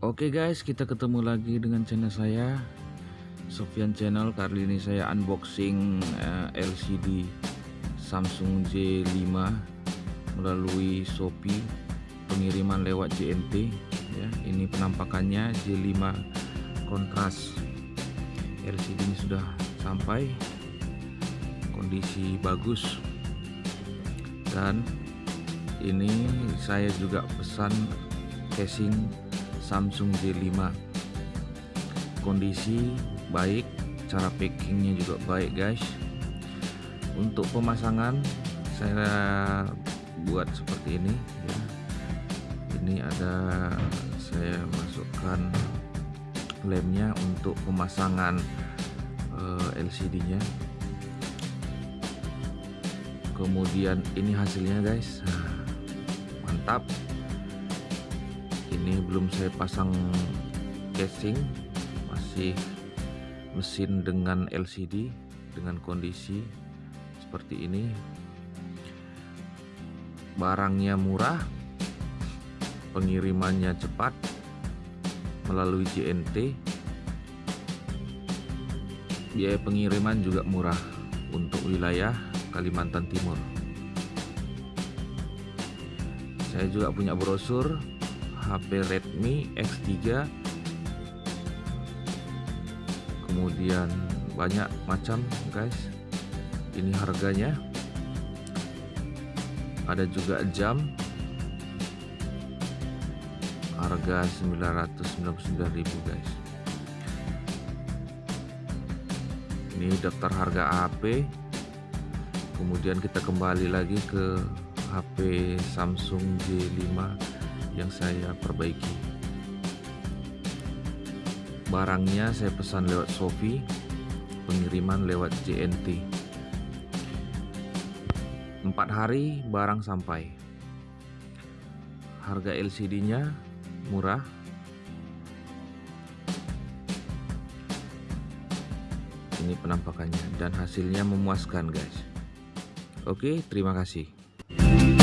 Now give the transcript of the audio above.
Oke guys, kita ketemu lagi dengan channel saya Sofian Channel. Kali ini saya unboxing eh, LCD Samsung J5 melalui Shopee pengiriman lewat JNT ya. Ini penampakannya J5 kontras. LCD ini sudah sampai kondisi bagus. Dan ini saya juga pesan casing Samsung J5 kondisi baik cara packingnya juga baik guys. Untuk pemasangan saya buat seperti ini ya. Ini ada saya masukkan lemnya untuk pemasangan eh, LCD nya kemudian ini hasilnya guys. Mantap ini belum saya pasang casing masih mesin dengan LCD dengan kondisi seperti ini. Barangnya murah pengirimannya cepat melalui JNT biaya pengiriman juga murah untuk wilayah Kalimantan Timur. Saya juga punya brosur HP Redmi X3 kemudian banyak macam guys. Ini harganya. Ada juga jam. Harga 999.000 guys. Ini daftar harga HP kemudian kita kembali lagi ke HP Samsung J5 yang saya perbaiki. Barangnya saya pesan lewat Shopee pengiriman lewat JNT empat hari barang sampai. Harga LCD nya murah. Ini penampakannya dan hasilnya memuaskan guys. Oke terima kasih